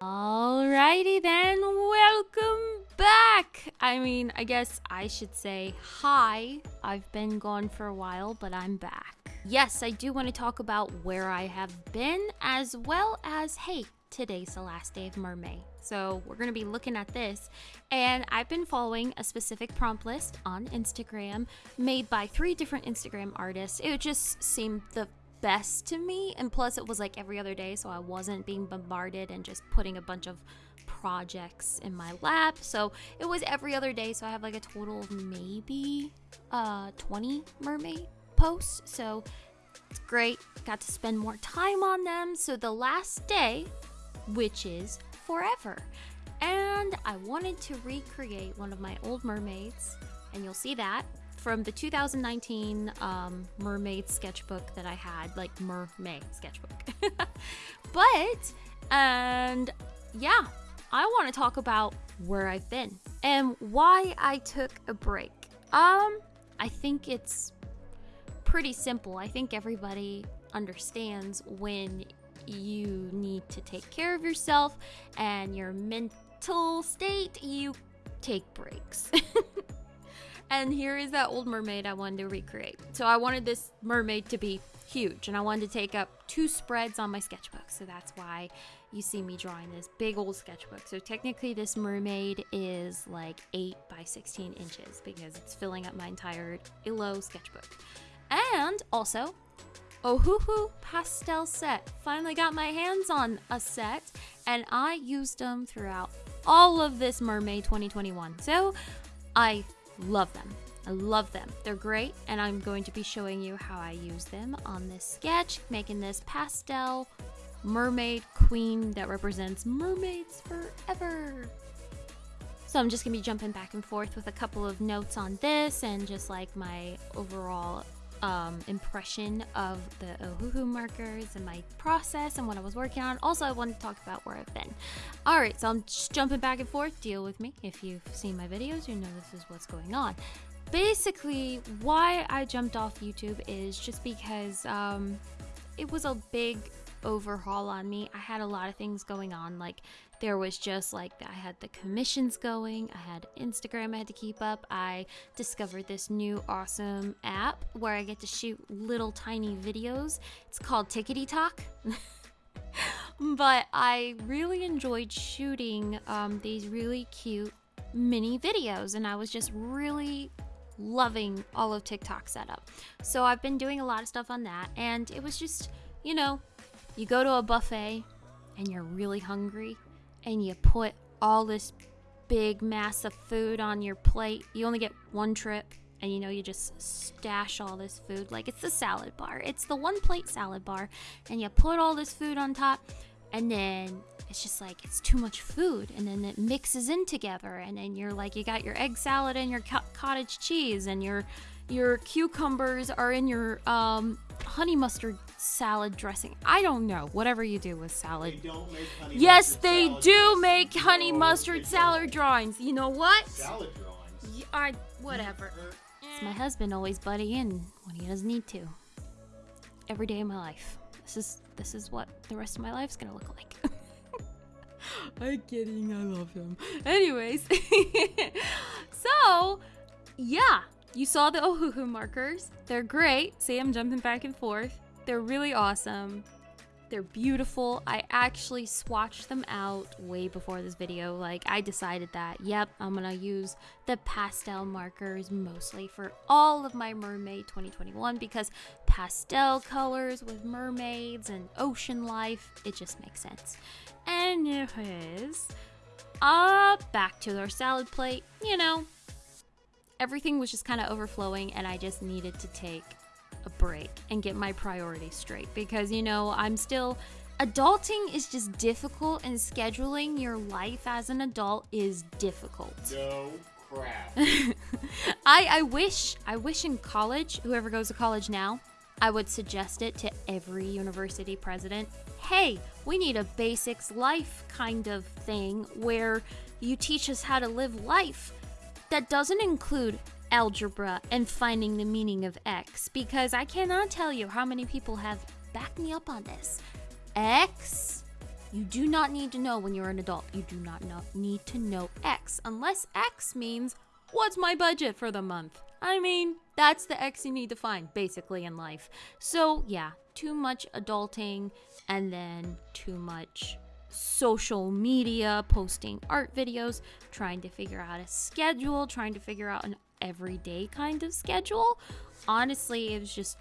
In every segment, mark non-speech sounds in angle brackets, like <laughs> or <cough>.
Alrighty then, welcome back! I mean, I guess I should say hi. I've been gone for a while, but I'm back. Yes, I do want to talk about where I have been, as well as, hey, today's the last day of Mermaid. So we're going to be looking at this. And I've been following a specific prompt list on Instagram made by three different Instagram artists. It just seemed the best to me. And plus, it was like every other day, so I wasn't being bombarded and just putting a bunch of projects in my lap. So it was every other day, so I have like a total of maybe uh 20 mermaid posts. So it's great. Got to spend more time on them. So the last day, which is forever. And I wanted to recreate one of my old mermaids, and you'll see that from the 2019 um, mermaid sketchbook that I had, like mermaid sketchbook. <laughs> but, and yeah, I want to talk about where I've been and why I took a break. Um, I think it's pretty simple. I think everybody understands when you need to take care of yourself and your mental state, you take breaks. <laughs> and here is that old mermaid I wanted to recreate. So I wanted this mermaid to be huge and I wanted to take up two spreads on my sketchbook. So that's why you see me drawing this big old sketchbook. So technically this mermaid is like 8 by 16 inches because it's filling up my entire Illo sketchbook. And also, Ohuhu pastel set. Finally got my hands on a set and I used them throughout all of this Mermaid 2021. So I love them. I love them. They're great and I'm going to be showing you how I use them on this sketch, making this pastel mermaid queen that represents mermaids forever. So I'm just gonna be jumping back and forth with a couple of notes on this and just like my overall um, impression of the Ohuhu markers and my process and what I was working on. Also, I wanted to talk about where I've been. All right, so I'm just jumping back and forth. Deal with me. If you've seen my videos, you know this is what's going on. Basically, why I jumped off YouTube is just because um, it was a big overhaul on me. I had a lot of things going on, like there was just like I had the commissions going, I had Instagram I had to keep up. I discovered this new awesome app where I get to shoot little tiny videos. It's called Tickety Talk. <laughs> but I really enjoyed shooting um, these really cute mini videos, and I was just really loving all of TikTok setup. So I've been doing a lot of stuff on that, and it was just, you know, you go to a buffet and you're really hungry and you put all this big mass of food on your plate. You only get one trip and you know you just stash all this food like it's the salad bar. It's the one plate salad bar and you put all this food on top and then it's just like it's too much food and then it mixes in together and then you're like you got your egg salad and your cottage cheese and your your cucumbers are in your um, honey mustard salad dressing. I don't know. Whatever you do with salad. yes, they do make honey mustard salad drawings. You know what? Salad drawings. Yeah, I whatever. It's my husband always butting in when he doesn't need to. Every day of my life. This is this is what the rest of my life's gonna look like. <laughs> I'm kidding. I love him. Anyways, <laughs> so yeah, you saw the Ohuhu markers. They're great. See, I'm jumping back and forth. They're really awesome. They're beautiful. I actually swatched them out way before this video. Like, I decided that, yep, I'm gonna use the pastel markers mostly for all of my Mermaid 2021 because pastel colors with mermaids and ocean life, it just makes sense. Anyways, uh, back to our salad plate. You know, everything was just kind of overflowing and I just needed to take a break and get my priorities straight because you know, I'm still adulting is just difficult and scheduling your life as an adult is difficult. No crap. <laughs> I I wish I wish in college, whoever goes to college now, I would suggest it to every university president. Hey, we need a basics life kind of thing where you teach us how to live life that doesn't include algebra and finding the meaning of x because I cannot tell you how many people have backed me up on this. X You do not need to know when you're an adult. You do not know, need to know X unless X means what's my budget for the month. I mean, that's the X you need to find basically in life. So, yeah, too much adulting and then too much social media, posting art videos, trying to figure out a schedule, trying to figure out an everyday kind of schedule. Honestly, it was just.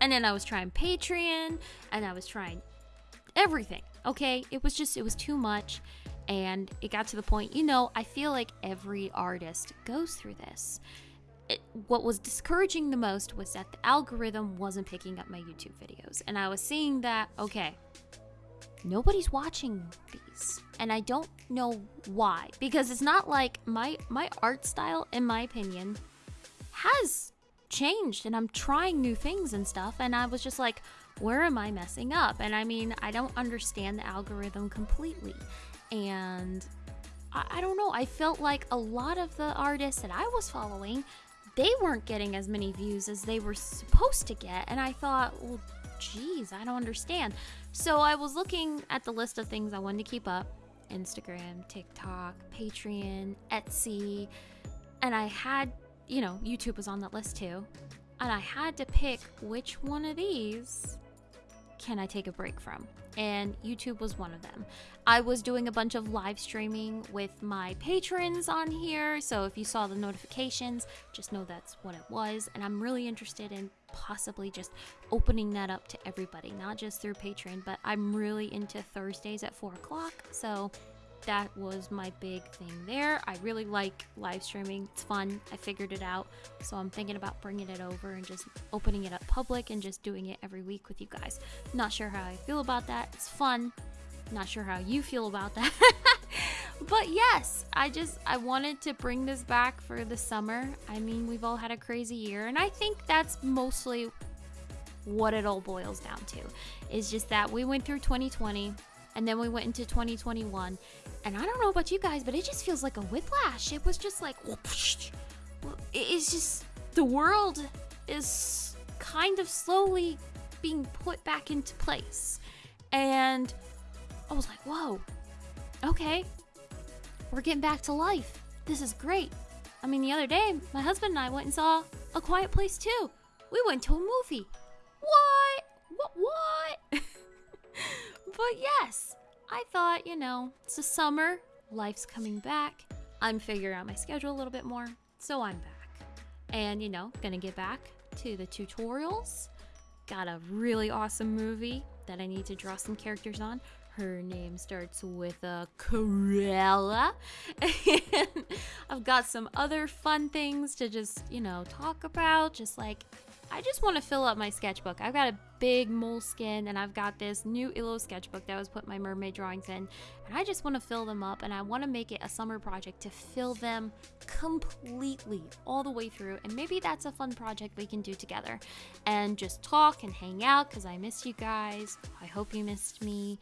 And then I was trying Patreon and I was trying everything. Okay, it was just, it was too much. And it got to the point, you know, I feel like every artist goes through this. It, what was discouraging the most was that the algorithm wasn't picking up my YouTube videos. And I was seeing that, okay, nobody's watching these and i don't know why because it's not like my my art style in my opinion has changed and i'm trying new things and stuff and i was just like where am i messing up? And i mean i don't understand the algorithm completely and I, I don't know i felt like a lot of the artists that i was following they weren't getting as many views as they were supposed to get and i thought well geez i don't understand. So I was looking at the list of things I wanted to keep up. Instagram, TikTok, Patreon, Etsy, and I had, you know, YouTube was on that list too. And I had to pick which one of these can I take a break from? And YouTube was one of them. I was doing a bunch of live streaming with my patrons on here, so if you saw the notifications, just know that's what it was. And I'm really interested in possibly just opening that up to everybody, not just through Patreon, but I'm really into Thursdays at 4 o'clock, so that was my big thing there. I really like live streaming. It's fun. I figured it out. So I'm thinking about bringing it over and just opening it up public and just doing it every week with you guys. Not sure how I feel about that. It's fun. Not sure how you feel about that. <laughs> but yes, I just I wanted to bring this back for the summer. I mean, we've all had a crazy year and I think that's mostly what it all boils down to. Is just that we went through 2020 and then we went into 2021 and i don't know about you guys but it just feels like a whiplash it was just like <laughs> it's just the world is kind of slowly being put back into place. And i was like whoa okay we're getting back to life. This is great. I mean the other day my husband and i went and saw a quiet place too. We went to a movie. What? What what? <laughs> But yes, I thought, you know, it's the summer, life's coming back. I'm figuring out my schedule a little bit more, so I'm back. And, you know, gonna get back to the tutorials. Got a really awesome movie that I need to draw some characters on. Her name starts with a Cruella. <laughs> And I've got some other fun things to just, you know, talk about. Just like I just want to fill up my sketchbook. I've got a big moleskin and I've got this new Illo sketchbook that was put my mermaid drawings in. And I just want to fill them up and I want to make it a summer project to fill them completely all the way through. And maybe that's a fun project we can do together and just talk and hang out because I miss you guys. I hope you missed me.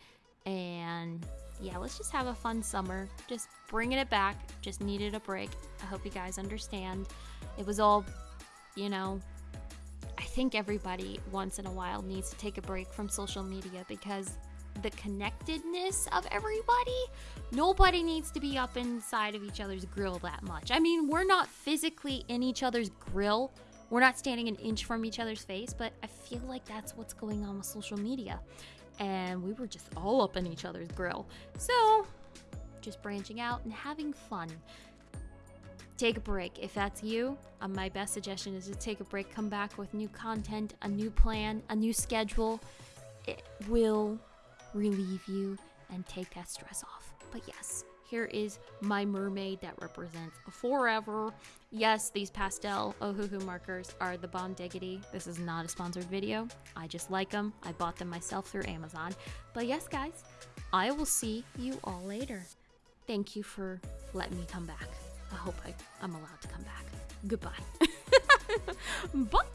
And yeah, let's just have a fun summer. Just bringing it back. Just needed a break. I hope you guys understand. It was all, you know, I think everybody once in a while needs to take a break from social media because the connectedness of everybody, nobody needs to be up inside of each other's grill that much. I mean, we're not physically in each other's grill. We're not standing an inch from each other's face, but I feel like that's what's going on with social media. And we were just all up in each other's grill. So, just branching out and having fun take a break. If that's you, uh, my best suggestion is to take a break, come back with new content, a new plan, a new schedule. It will relieve you and take that stress off. But yes, here is my mermaid that represents forever. Yes, these pastel Ohuhu markers are the Bomb Diggity. This is not a sponsored video. I just like them. I bought them myself through Amazon. But yes, guys, I will see you all later. Thank you for letting me come back. I hope I, I'm allowed to come back. Goodbye. <laughs>